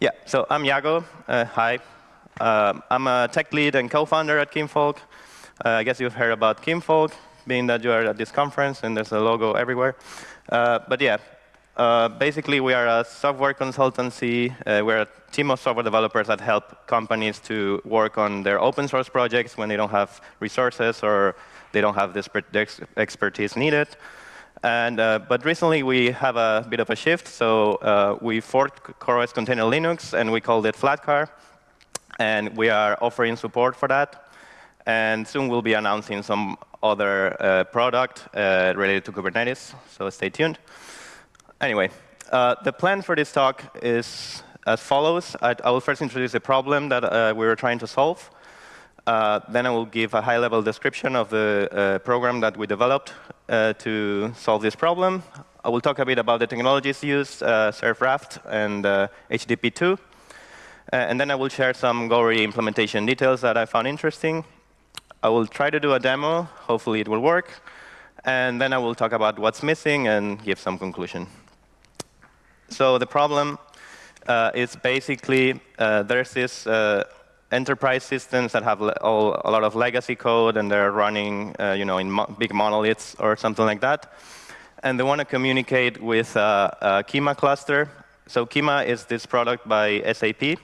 Yeah, so I'm Iago. Uh, hi. Uh, I'm a tech lead and co-founder at Kinvolk. Uh, I guess you've heard about Kinvolk, being that you are at this conference and there's a logo everywhere. Uh, but yeah, uh, basically we are a software consultancy. Uh, we're a team of software developers that help companies to work on their open source projects when they don't have resources or they don't have the expertise needed. And, uh, but recently we have a bit of a shift, so uh, we forked CoreOS Container Linux and we called it Flatcar. And we are offering support for that. And soon we'll be announcing some other uh, product uh, related to Kubernetes, so stay tuned. Anyway, uh, the plan for this talk is as follows. I, I will first introduce the problem that uh, we were trying to solve. Uh, then I will give a high-level description of the uh, program that we developed uh, to solve this problem. I will talk a bit about the technologies used, uh, Serf Raft and HTTP2. Uh, and then I will share some Gory implementation details that I found interesting. I will try to do a demo. Hopefully it will work. And then I will talk about what's missing and give some conclusion. So the problem uh, is basically there's this enterprise systems that have all, a lot of legacy code and they're running uh, you know, in mo big monoliths or something like that. And they want to communicate with uh, a Kyma cluster. So Kyma is this product by SAP.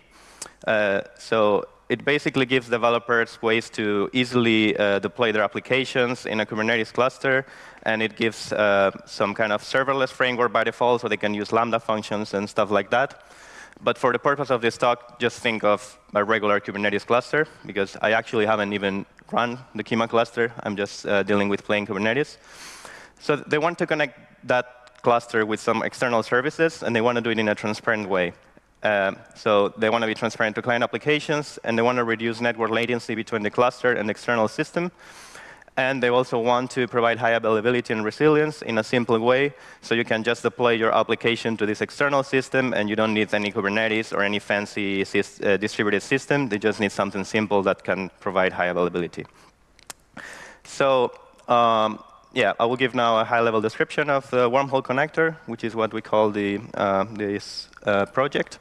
Uh, so it basically gives developers ways to easily uh, deploy their applications in a Kubernetes cluster. And it gives uh, some kind of serverless framework by default, so they can use Lambda functions and stuff like that. But for the purpose of this talk, just think of a regular Kubernetes cluster, because I actually haven't even run the Kyma cluster. I'm just uh, dealing with plain Kubernetes. So they want to connect that cluster with some external services, and they want to do it in a transparent way. Uh, so they want to be transparent to client applications, and they want to reduce network latency between the cluster and the external system. And they also want to provide high availability and resilience in a simple way, so you can just deploy your application to this external system, and you don't need any Kubernetes or any fancy uh, distributed system. They just need something simple that can provide high availability. So um, yeah, I will give now a high-level description of the wormhole connector, which is what we call the, uh, this uh, project.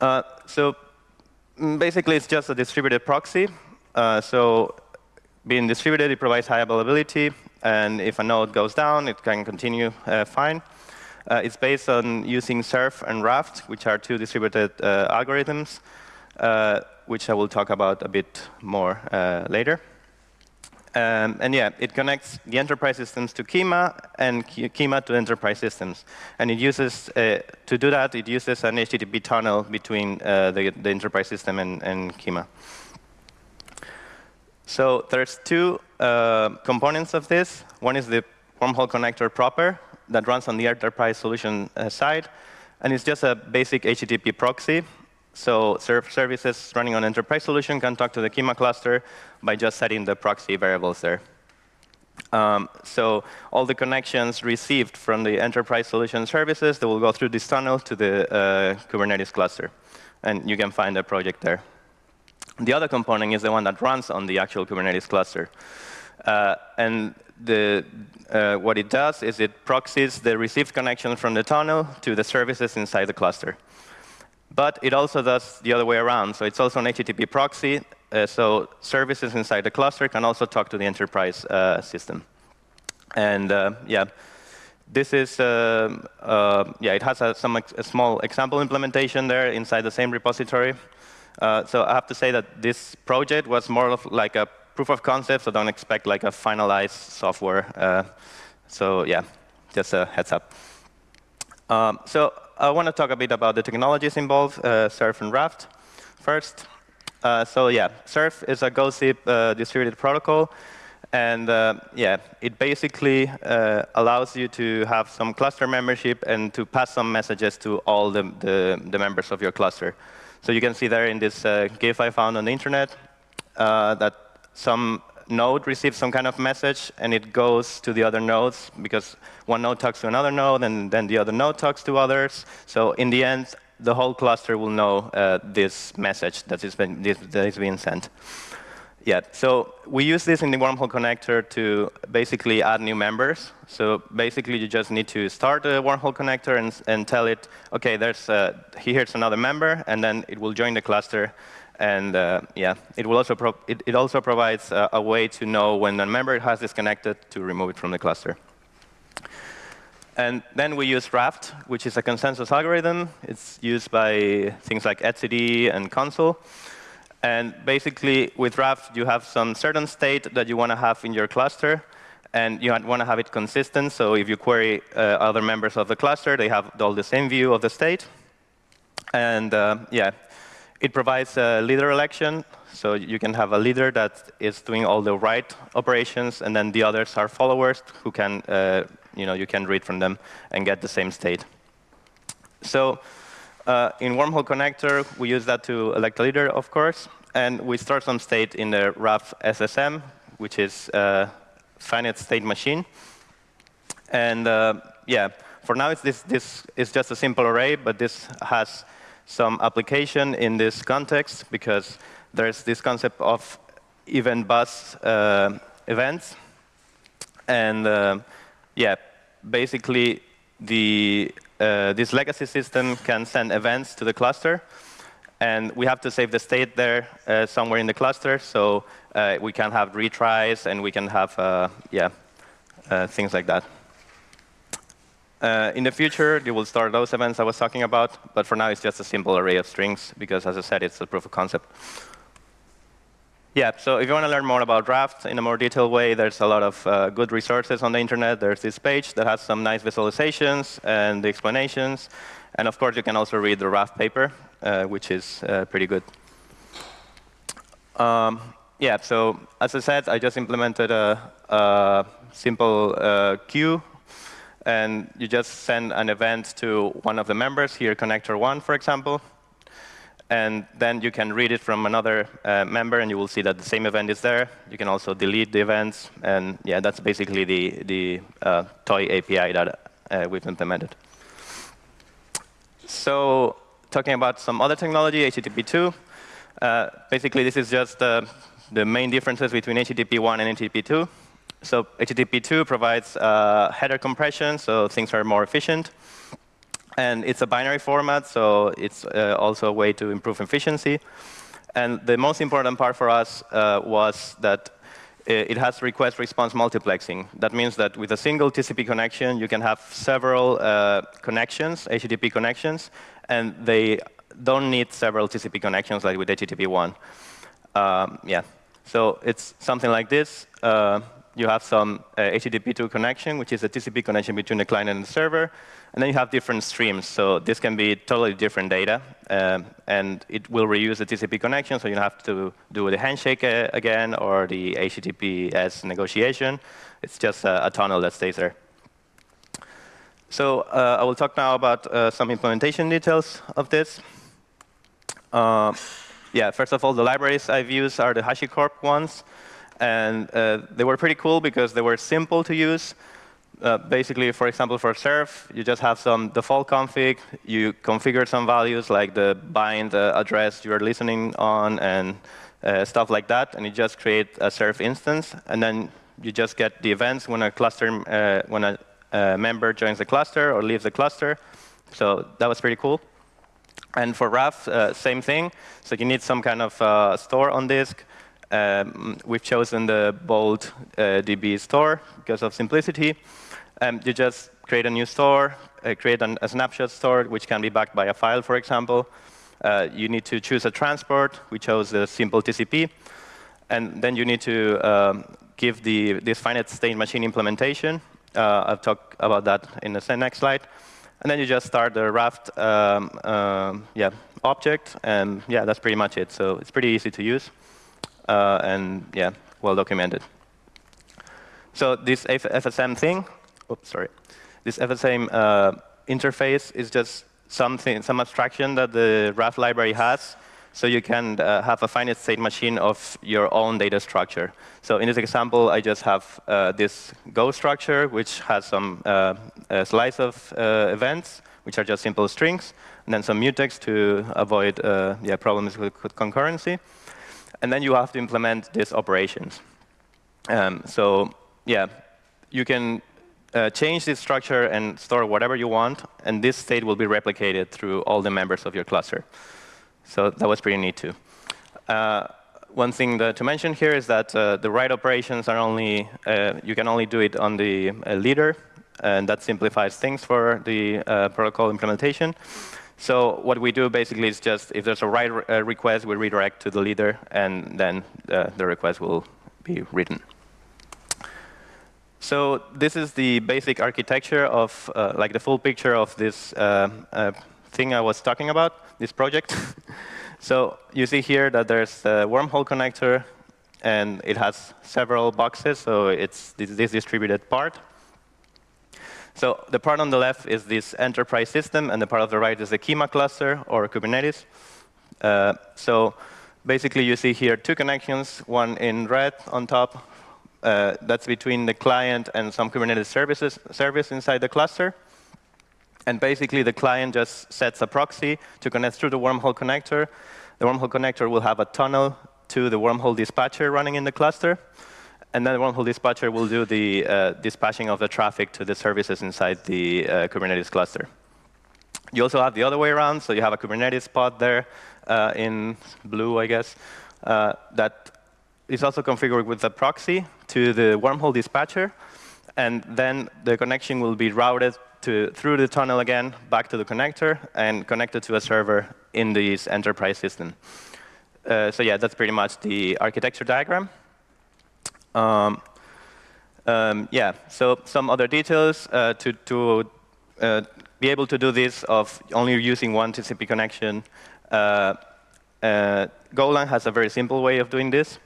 Uh, so mm, basically, it's just a distributed proxy. Uh, so being distributed, it provides high availability. And if a node goes down, it can continue uh, fine. Uh, it's based on using Serf and Raft, which are two distributed uh, algorithms, uh, which I will talk about a bit more uh, later. Um, and yeah, it connects the enterprise systems to Kyma and Kyma to enterprise systems. And it uses, uh, to do that, it uses an HTTP tunnel between the, the, enterprise system and, and Kyma. So there's two uh, components of this. One is the wormhole connector proper that runs on the enterprise solution uh, side. And it's just a basic HTTP proxy. So services running on enterprise solution can talk to the Kyma cluster by just setting the proxy variables there. Um, so all the connections received from the enterprise solution services, they will go through this tunnel to the uh, Kubernetes cluster. And you can find the project there. The other component is the one that runs on the actual Kubernetes cluster. Uh, and the, uh, what it does is it proxies the received connection from the tunnel to the services inside the cluster. But it also does the other way around. So it's also an HTTP proxy. Uh, so services inside the cluster can also talk to the enterprise uh, system. And uh, yeah, this is, uh, yeah, it has a, some a small example implementation there inside the same repository. Uh, so I have to say that this project was more of like a proof of concept, so don't expect like a finalized software. Uh, so yeah, just a heads up. Um, so I want to talk a bit about the technologies involved, uh, Serf and Raft first. Uh, so yeah, Serf is a gossip uh, distributed protocol. And yeah, it basically allows you to have some cluster membership and to pass some messages to all the, the, the members of your cluster. So you can see there in this uh, GIF I found on the internet uh, that some node receives some kind of message, and it goes to the other nodes, because one node talks to another node, and then the other node talks to others. So in the end, the whole cluster will know uh, this message been, that is being sent. Yeah, so we use this in the wormhole connector to basically add new members. So basically, you just need to start a wormhole connector and, and tell it, OK, there's, uh, here's another member, and then it will join the cluster. And uh, yeah, it, will also it, it, also provides a, a way to know when a member has disconnected to remove it from the cluster. And then we use Raft, which is a consensus algorithm. It's used by things like etcd and Consul. And basically, with Raft, you have some certain state that you want to have in your cluster. And you want to have it consistent. So if you query uh, other members of the cluster, they have all the same view of the state. And uh, yeah, it provides a leader election. So you can have a leader that is doing all the right operations, and then the others are followers who can, uh, you know, you can read from them and get the same state. So uh, in Wormhole Connector, we use that to elect a leader, of course, and we store some state in the Raft FSM, which is a finite state machine. And uh, yeah, for now, it's this, this is just a simple array, but this has some application in this context because there's this concept of event bus uh, events. And uh, yeah, basically, the uh, this legacy system can send events to the cluster. And we have to save the state there uh, somewhere in the cluster. So uh, we can have retries, and we can have uh, yeah, uh, things like that. In the future, you will store those events I was talking about. But for now, it's just a simple array of strings, because as I said, it's a proof of concept. Yeah, so if you want to learn more about Raft in a more detailed way, there's a lot of uh, good resources on the internet. There's this page that has some nice visualizations and the explanations. And of course, you can also read the Raft paper, uh, which is uh, pretty good. Um, yeah, so as I said, I just implemented a, a simple uh, queue. And you just send an event to one of the members, here connector one, for example. And then you can read it from another uh, member, and you will see that the same event is there. You can also delete the events. And yeah, that's basically the, the uh, toy API that uh, we've implemented. So talking about some other technology, HTTP2. Uh, basically, this is just uh, the main differences between HTTP1 and HTTP2. So HTTP2 provides uh, header compression, so things are more efficient. And it's a binary format, so it's uh, also a way to improve efficiency. And the most important part for us uh, was that it has request response multiplexing. That means that with a single TCP connection, you can have several uh, connections, HTTP connections, and they don't need several TCP connections like with HTTP1. Um, yeah, so it's something like this. Uh, you have some uh, HTTP2 connection, which is a TCP connection between the client and the server. And then you have different streams. So this can be totally different data. Um, and it will reuse the TCP connection, so you have to do the handshake uh, again or the HTTPS negotiation. It's just a, a tunnel that stays there. So uh, I will talk now about uh, some implementation details of this. Uh, yeah, first of all, the libraries I've used are the HashiCorp ones. And uh, they were pretty cool because they were simple to use. Uh, basically, for example, for Serf, you just have some default config. You configure some values like the bind uh, address you're listening on and uh, stuff like that. And you just create a Serf instance. And then you just get the events when a cluster, uh, when a, a member joins the cluster or leaves the cluster. So that was pretty cool. And for Raft, uh, same thing. So you need some kind of uh, store on disk. Um, we've chosen the Bolt uh, DB store because of simplicity. Um, you just create a new store, uh, create an, a snapshot store, which can be backed by a file, for example. Uh, you need to choose a transport. We chose the simple TCP. And then you need to um, give the, this finite state machine implementation. Uh, I'll talk about that in the next slide. And then you just start the Raft um, um, yeah, object. And yeah, that's pretty much it. So it's pretty easy to use. Uh, and yeah, well documented. So this FSM thing, oops, sorry. This FSM uh, interface is just something, some abstraction that the Raft library has. So you can uh, have a finite state machine of your own data structure. So in this example, I just have uh, this Go structure, which has some uh, slice of uh, events, which are just simple strings, and then some mutex to avoid uh, yeah, problems with concurrency. And then you have to implement these operations. Um, so yeah, you can uh, change this structure and store whatever you want, and this state will be replicated through all the members of your cluster. So that was pretty neat too. Uh, one thing that, to mention here is that uh, the write operations are only, uh, you can only do it on the uh, leader, and that simplifies things for the uh, protocol implementation. So what we do basically is just, if there's a write uh, request, we redirect to the leader, and then uh, the request will be written. So this is the basic architecture of, like the full picture of this thing I was talking about, this project. So you see here that there's a wormhole connector, and it has several boxes, so it's this distributed part. So the part on the left is this enterprise system, and the part on the right is the Kyma cluster, or Kubernetes. Uh, so basically, you see here two connections, one in red on top. Uh, that's between the client and some Kubernetes services service inside the cluster. And basically, the client just sets a proxy to connect through the wormhole connector. The wormhole connector will have a tunnel to the wormhole dispatcher running in the cluster. And then the wormhole dispatcher will do the uh, dispatching of the traffic to the services inside the uh, Kubernetes cluster. You also have the other way around. So you have a Kubernetes pod there uh, in blue, I guess, uh, that is also configured with a proxy to the wormhole dispatcher. And then the connection will be routed to, through the tunnel again, back to the connector, and connected to a server in this enterprise system. Uh, so yeah, that's pretty much the architecture diagram. Um, um, yeah, so some other details uh, to, to uh, be able to do this of only using one TCP connection. Uh, uh, Golang has a very simple way of doing this.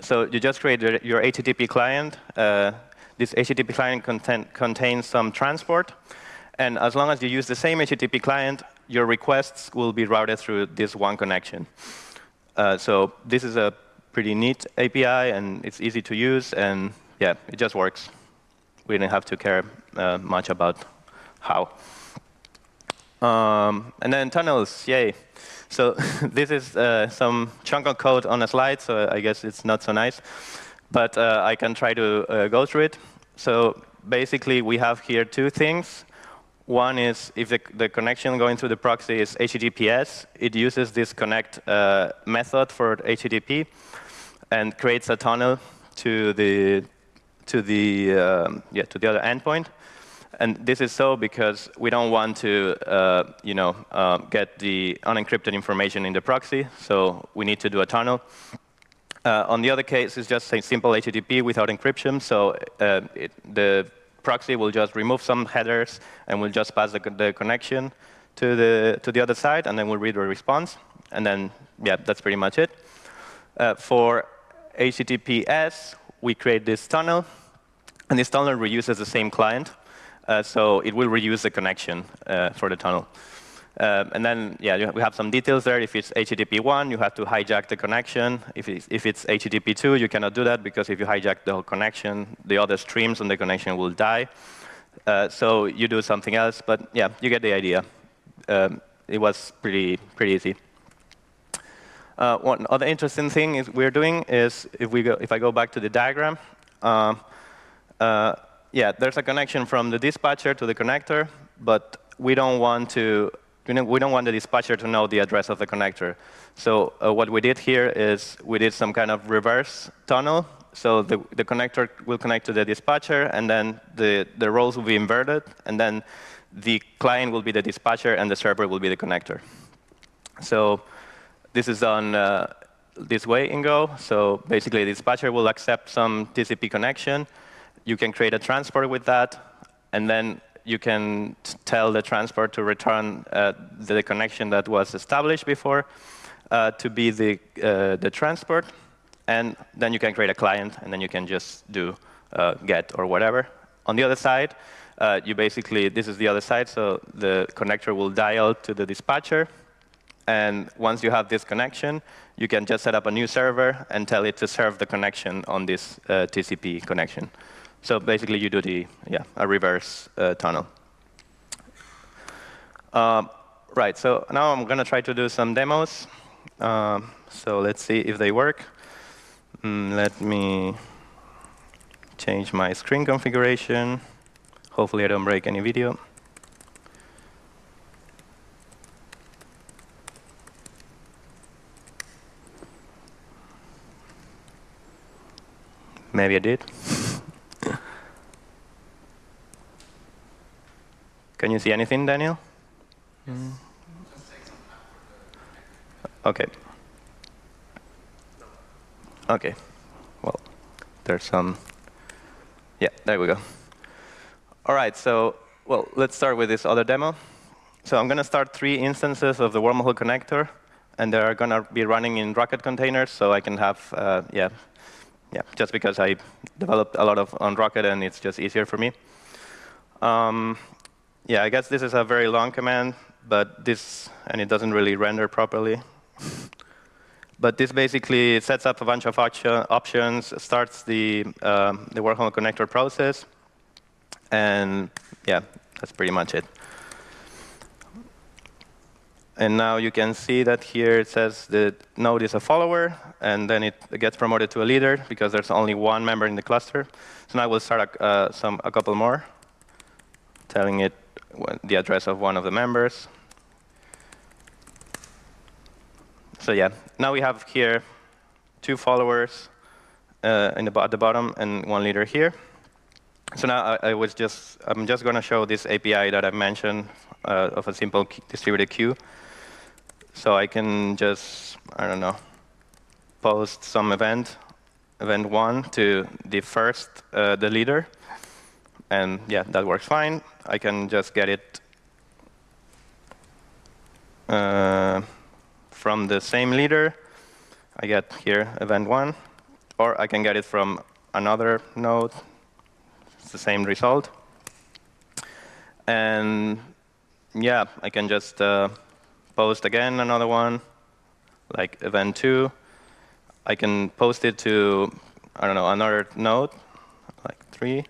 So you just create your HTTP client. Uh, this HTTP client contain, contains some transport. And as long as you use the same HTTP client, your requests will be routed through this one connection. Uh, so this is a pretty neat API, and it's easy to use, and yeah, it just works. We didn't have to care uh, much about how. Um, and then tunnels, yay. So this is uh, some chunk of code on a slide, so I guess it's not so nice. But uh, I can try to uh, go through it. So basically, we have here two things. One is if the, the, connection going through the proxy is HTTPS, it uses this connect uh, method for HTTP and creates a tunnel to the to the um, yeah to the other endpoint. And this is so because we don't want to uh, you know uh, get the unencrypted information in the proxy, so we need to do a tunnel. Uh, on the other case, it's just a simple HTTP without encryption, so uh, it, the proxy will just remove some headers and will just pass the, the connection to the, to the other side, and then we'll read the response. And then, yeah, that's pretty much it. Uh, for HTTPS, we create this tunnel, and this tunnel reuses the same client. Uh, so it will reuse the connection uh, for the tunnel. Um, and then, yeah, we have some details there. If it's HTTP 1, you have to hijack the connection. If it's, if it's HTTP 2, you cannot do that because if you hijack the whole connection, the other streams on the connection will die. Uh, so you do something else. But yeah, you get the idea. Um, it was pretty, pretty easy. Uh, one other interesting thing is we're doing is if, we go, if I go back to the diagram, uh, uh, yeah, there's a connection from the dispatcher to the connector, but we don't want to you know, we don't want the dispatcher to know the address of the connector. So uh, what we did here is we did some kind of reverse tunnel. So the, the connector will connect to the dispatcher, and then the, the roles will be inverted, and then the client will be the dispatcher, and the server will be the connector. So this is done uh, this way in Go. So basically, the dispatcher will accept some TCP connection. You can create a transport with that, and then you can tell the transport to return uh, the connection that was established before uh, to be the, uh, the transport. And then you can create a client, and then you can just do uh, get or whatever. On the other side, uh, you basically, this is the other side, so the connector will dial to the dispatcher. And once you have this connection, you can just set up a new server and tell it to serve the connection on this uh, TCP connection. So basically, you do the yeah a reverse uh, tunnel. Um, right. So now I'm going to try to do some demos. Um, so let's see if they work. Mm, let me change my screen configuration. Hopefully I don't break any video. Maybe I did. Can you see anything, Daniel? Mm. Okay. Okay. Well, there's some. Yeah, there we go. All right, so, well, let's start with this other demo. So I'm going to start three instances of the wormhole connector, and they're going to be running in rkt containers, so I can have, uh, yeah, yeah, just because I developed a lot of on rkt, and it's just easier for me. Um, yeah, I guess this is a very long command, but this, and it doesn't really render properly. but this basically sets up a bunch of options, starts the, uh, the wormhole connector process, and yeah, that's pretty much it. And now you can see that here it says the node is a follower, and then it gets promoted to a leader because there's only one member in the cluster. So now we'll start a, uh, some, a couple more, telling it the address of one of the members. So yeah, now we have here two followers uh, the, at the bottom and one leader here. So now I, I, was just, I'm just going to show this API that I mentioned uh, of a simple distributed queue. So I can just, I don't know, post some event, event one to the first, uh, the leader. And yeah, that works fine. I can just get it uh, from the same leader. I get here event one. Or I can get it from another node It's the same result. And yeah, I can just uh, post again another one, like event two. I can post it to, I don't know, another node, like three.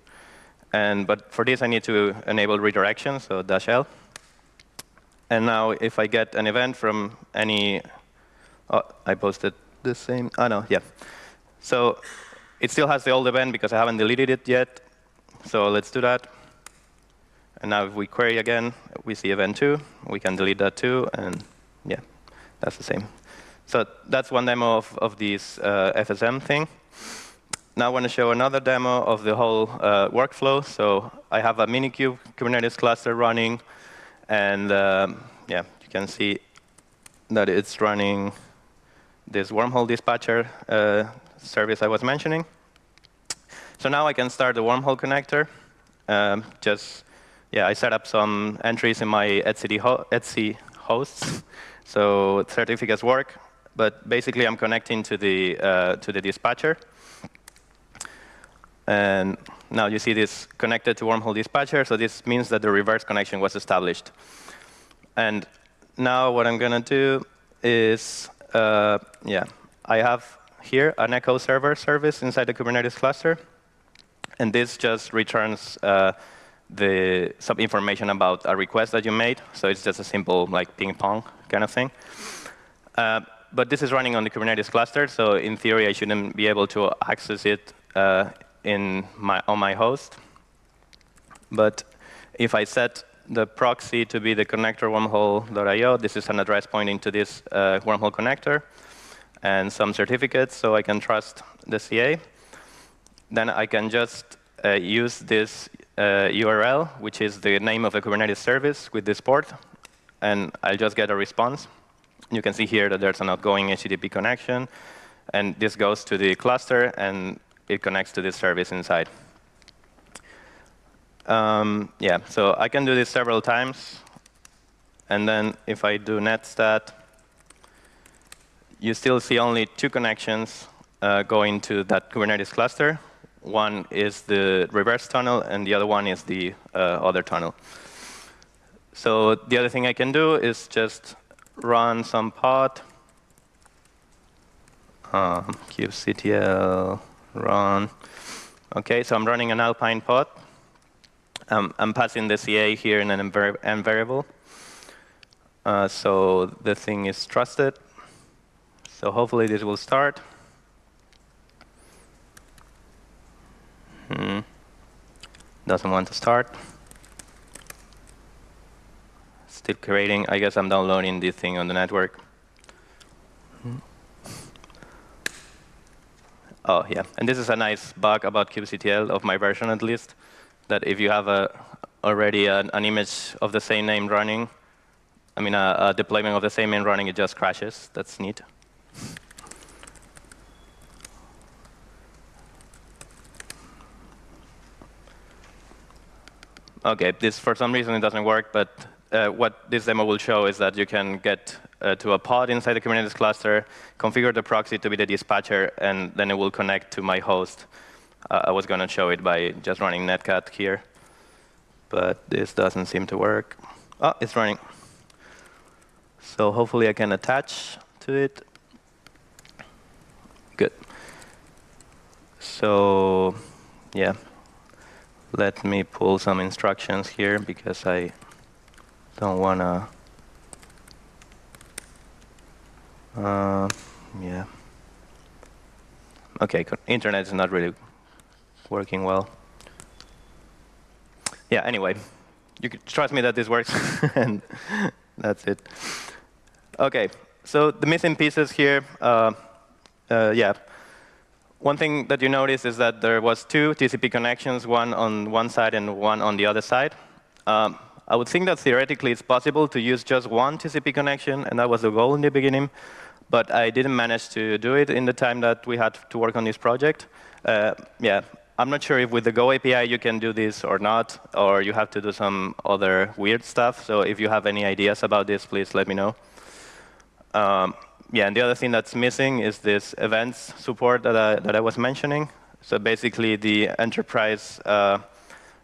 And but for this, I need to enable redirection, so dash L. And now if I get an event from any, oh, I posted the same, oh no, yeah. So it still has the old event because I haven't deleted it yet. So let's do that. And now if we query again, we see event 2. We can delete that too, and yeah, that's the same. So that's one demo of, of this uh, FSM thing. Now I want to show another demo of the whole uh, workflow. So I have a Minikube Kubernetes cluster running, and um, yeah, you can see that it's running this wormhole dispatcher uh, service I was mentioning. So now I can start the wormhole connector. Um, just, yeah, I set up some entries in my etcd, ho etc hosts. so certificates work. But basically, I'm connecting to the, uh, to the dispatcher. And now you see this connected to wormhole dispatcher. So this means that the reverse connection was established. And now what I'm going to do is, uh, yeah, I have here an echo server service inside the Kubernetes cluster. And this just returns uh, the some information about a request that you made. So it's just a simple like ping pong kind of thing. Uh, but this is running on the Kubernetes cluster, so in theory, I shouldn't be able to access it uh, in my, on my host. But if I set the proxy to be the connector wormhole.io, this is an address pointing to this uh, wormhole connector, and some certificates, so I can trust the CA then I can just uh, use this URL, which is the name of the Kubernetes service with this port, and I'll just get a response. You can see here that there's an outgoing HTTP connection, and this goes to the cluster, and it connects to this service inside. Um, yeah, so I can do this several times, and then if I do netstat, you still see only two connections uh, going to that Kubernetes cluster, one is the reverse tunnel, and the other one is the uh, other tunnel. So the other thing I can do is just run some pod, um, kubectl run. OK, so I'm running an Alpine pod. Um, I'm passing the CA here in an env variable. Uh, so the thing is trusted. So hopefully this will start. Mm-hmm. doesn't want to start. Still creating. I guess I'm downloading this thing on the network. Oh, yeah. And this is a nice bug about kubectl, of my version at least, that if you have a, already an, an image of the same name running, I mean, a, a deployment of the same name running, it just crashes. That's neat. OK, this for some reason it doesn't work, but uh, what this demo will show is that you can get uh, to a pod inside the Kubernetes cluster, configure the proxy to be the dispatcher, and then it will connect to my host. Uh, I was going to show it by just running netcat here, but this doesn't seem to work. Oh, it's running. So hopefully I can attach to it. Good. So yeah, let me pull some instructions here because I don't want to. Uh, yeah. OK, internet is not really working well. Yeah, anyway, you can trust me that this works, and that's it. OK, so the missing pieces here, uh, uh, yeah. One thing that you notice is that there was two TCP connections, one on one side and one on the other side. Um, I would think that theoretically it's possible to use just one TCP connection, and that was the goal in the beginning. But I didn't manage to do it in the time that we had to work on this project. Uh, yeah, I'm not sure if with the Go API you can do this or not, or you have to do some other weird stuff. So if you have any ideas about this, please let me know. Um, yeah, and the other thing that's missing is this events support that I, that I was mentioning. So basically, the enterprise uh,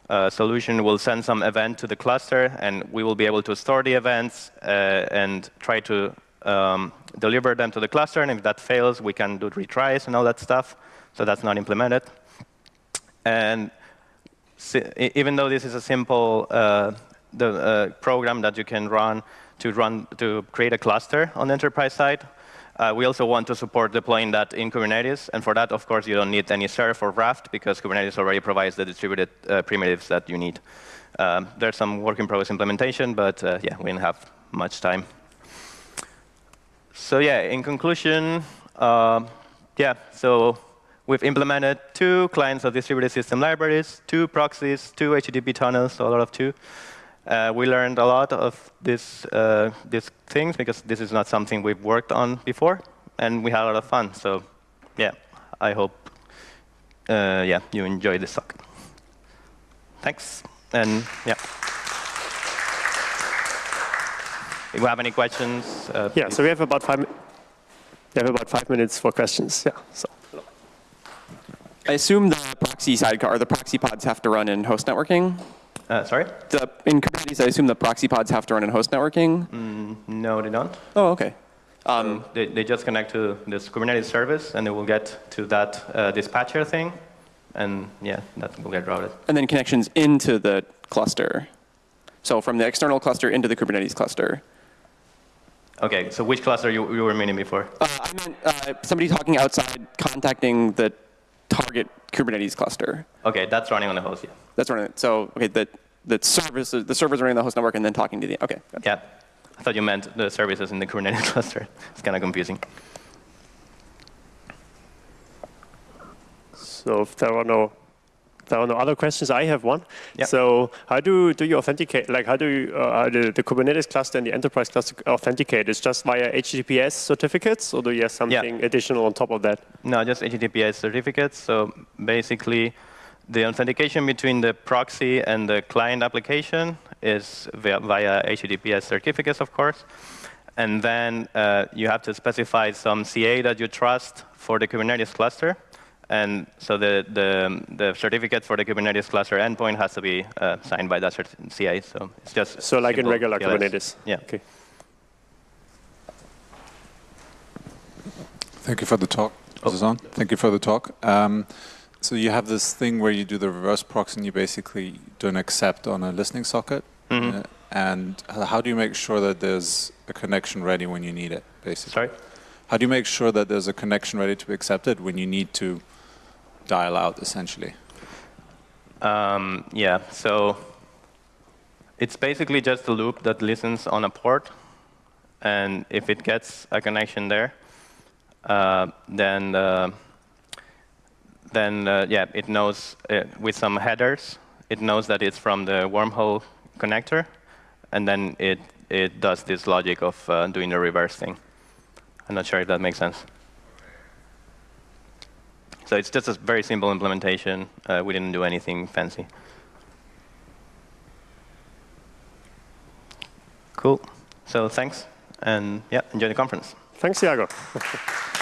uh, solution will send some event to the cluster, and we will be able to store the events uh, and try to um, deliver them to the cluster. And if that fails, we can do retries and all that stuff. So that's not implemented. And even though this is a simple uh, the, uh, program that you can run to run to create a cluster on the enterprise side, uh, we also want to support deploying that in Kubernetes. And for that, of course, you don't need any Serf or Raft, because Kubernetes already provides the distributed uh, primitives that you need. Um, there's some work in progress implementation, but uh, yeah, we didn't have much time. So yeah, in conclusion, uh, yeah, so we've implemented two clients of distributed system libraries, two proxies, two HTTP tunnels, so a lot of two. Uh, we learned a lot of this, uh, these things because this is not something we've worked on before, and we had a lot of fun. So, yeah, I hope uh, yeah you enjoy this talk. Thanks, and yeah. If you have any questions, uh, yeah. Please. So we have about five. We have about five minutes for questions. Yeah. So. I assume the proxy sidecar, or the proxy pods have to run in host networking. Uh, sorry? The, in Kubernetes, I assume the proxy pods have to run in host networking? Mm, no, they don't. Oh, OK. Um, so they, they just connect to this Kubernetes service, and they will get to that uh, dispatcher thing. And yeah, that will get routed. And then connections into the cluster. So from the external cluster into the Kubernetes cluster. OK, so which cluster you, you were meaning before? Uh, I meant uh, somebody talking outside contacting the target Kubernetes cluster. OK, that's running on the host, yeah. That's running. So OK, the the service the servers running the host network and then talking to the OK. Yeah, I thought you meant the services in the Kubernetes cluster. It's kind of confusing. So if there are no there are no other questions. I have one. Yep. So how do do you authenticate? Like how do you, uh, the, the, Kubernetes cluster and the enterprise cluster authenticate? It's just via HTTPS certificates, or do you have something additional on top of that? No, just HTTPS certificates. So basically, the authentication between the proxy and the client application is via, via HTTPS certificates, of course. And then uh, you have to specify some CA that you trust for the Kubernetes cluster. And so the, the, the certificate for the Kubernetes cluster endpoint has to be uh, signed by that CA. So it's just so like in regular TLS. Kubernetes. Yeah. Okay. Thank you for the talk. Oh. Is on? Thank you for the talk. Um, so you have this thing where you do the reverse proxy and you basically don't accept on a listening socket. Mm -hmm. uh, and how do you make sure that there's a connection ready when you need it, basically? Sorry? How do you make sure that there's a connection ready to be accepted when you need to dial out, essentially? Um, yeah, so it's basically just a loop that listens on a port. And if it gets a connection there, uh, then, uh, then uh, yeah, it knows uh, with some headers, it knows that it's from the wormhole connector. And then it, it does this logic of uh, doing the reverse thing. I'm not sure if that makes sense. So it's just a very simple implementation. Uh, we didn't do anything fancy. Cool. So thanks, and yeah, enjoy the conference. Thanks, Iago.